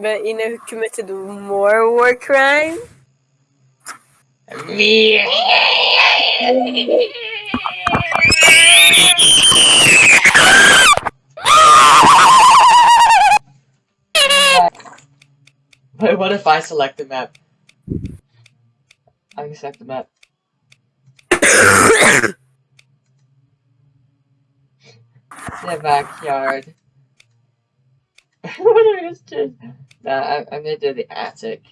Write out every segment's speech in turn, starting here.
But you know who committed more war crime? Me. Wait, what if I select the map? I can select the map. the backyard. What are? Nah, I'm, I'm gonna do the attic.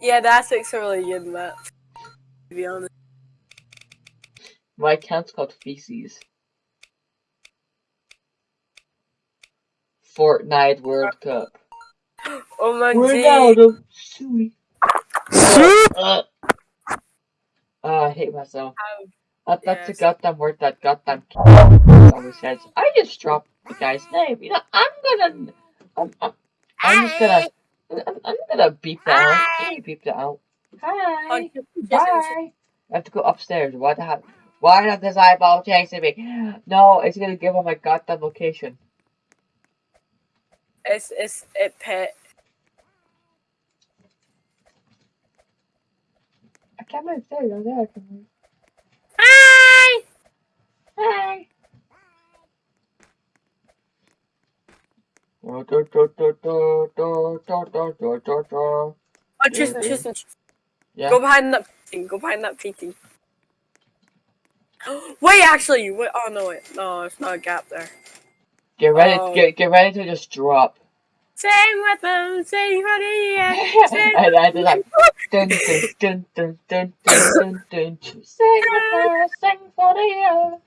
Yeah, the attic's a really good map. To be honest. My account's called Feces. Fortnite World Cup. Oh my god. of suey. Uh, uh, I hate myself. That, that's Yes. a goddamn word that goddamn always says. I just dropped the guy's name. You know, I'm gonna. I'm, I'm, I'm just gonna. I'm, I'm gonna beep that out. I'm beep that out. Hi. Oh, Bye. I have to go upstairs. Why the hell? Why not this eyeball chasing me? No, it's gonna give him my goddamn location. It's it's it pet. I can't move. There you go. There I can move. Oh, Tristan, Tristan, Yeah. go behind that painting. Go behind that painting. Wait, actually, wait. Oh no, wait, no, it's not a gap there. Get ready. Oh. Get get ready to just drop. Same with them, same for. Same and I did like dun dun dun dun dun dun dun dun. Sing with her, sing for the year.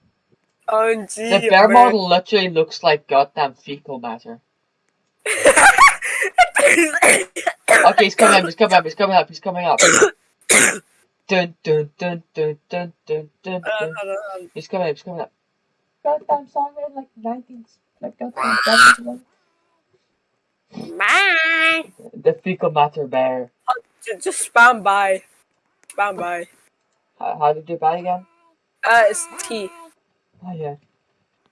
Oh gee. The bear man. model literally looks like goddamn fecal matter. Okay, he's coming up. He's coming up. He's coming up. He's coming up. Dun dun dun dun dun dun dun. Dun. hold on, hold on. He's coming up. He's coming up. Goddamn song in like nineties, like goddamn. Bye. The fecal matter bear. Just, just spam by. Spam by. How, how did you that again? Uh, it's T. Oh yeah,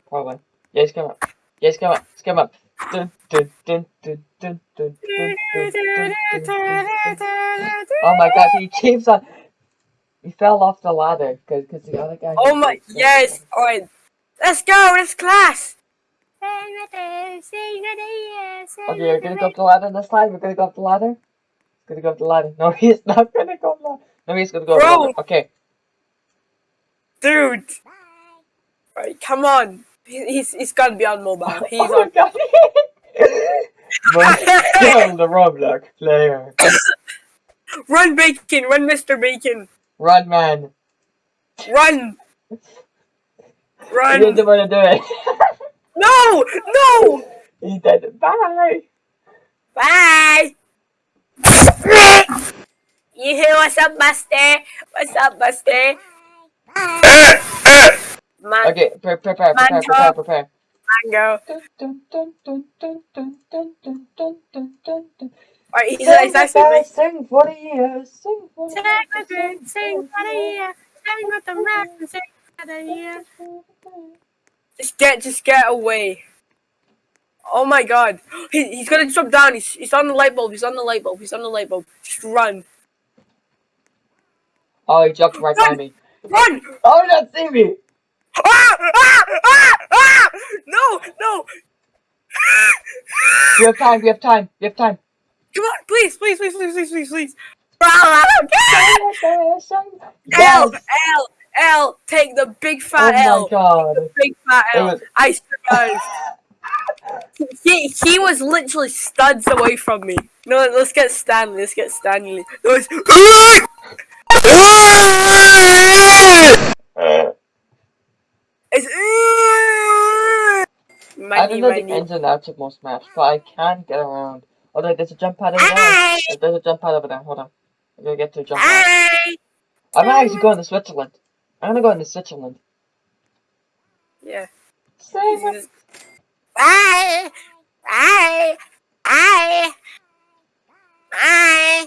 probably. Yeah, he's coming up. Yeah, he's coming up. He's coming up. Oh my god, he keeps on. He fell off the ladder because the other guy. Oh my, yes! Alright, let's go, it's class! Okay, we're gonna go up the ladder this time. We're gonna go up the ladder. He's gonna go up the ladder. No, he's not gonna go up the ladder. No, he's gonna go Bro. up the ladder. Okay. Dude! Alright, come on. He- He's, he's gotta be on mobile. Oh he's oh on. god. Kill the Roblox player. Run, Bacon. Run, Mr. Bacon. Run, man. Run. You Run. didn't want to do it. No, no. he did. Bye. Bye. You hear what's up, Buster? What's up, Buster? Mango. Okay, prepare, prepare, prepare, prepare, prepare. Mango. Or he's, sing he's actually guy, sing for a year, sing for a year. Sing with me, sing for the year, sing with the rap sing for the year. Just get, just get away. Oh my god. He, he's gonna jump down. He's, he's on the light bulb. He's on the light bulb. He's on the light bulb. Just run. Oh, he jumped right run. by me. Run! Oh, he not see me. Ah! Ah! Ah! Ah! No! No! We have time, we have time, we have time. Come on! Please! Please! Please! Please! Please! Please! Please! Bro, I don't care! L! L! L! Take the big fat Oh fat my L! god. Big fat It L! was- I survived. He, he was literally studs away from me. No, let's get Stanley. Let's get Stanley. It was. It's. I don't know the Maggie. ins and outs of most maps, but I can get around. Although there's a jump pad over there. There's a jump pad over there. Hold on. I'm gonna get to a jump pad. I'm gonna actually go into Switzerland. I'm gonna go into Switzerland. Yeah. With- Bye. Bye. Bye. Bye.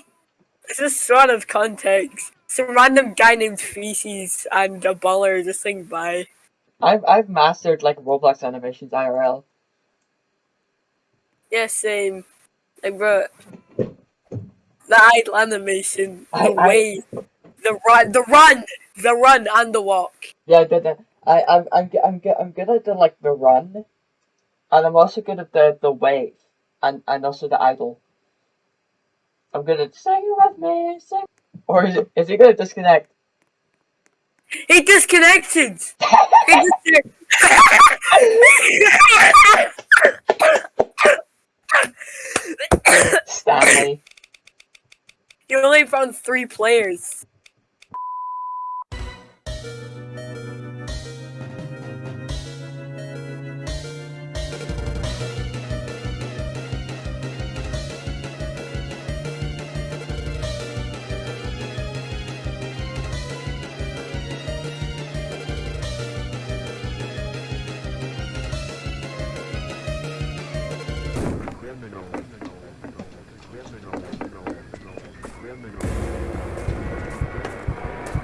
This is sort of context. Some random guy named Feces and a baller just saying bye. I've I've mastered like Roblox animations IRL. Yeah, same. Like, bro, the idle animation, the I- I- way, the run, the run, the run, and the walk. Yeah, the, the, I, I'm, I'm, I'm, g- I'm good at the, like, the run. And I'm also good at the, the wave. And, and also the idle. I'm good at sing with me, sing. Or is it, is he gonna disconnect? He disconnected. He dis- Stanley. you only found three players.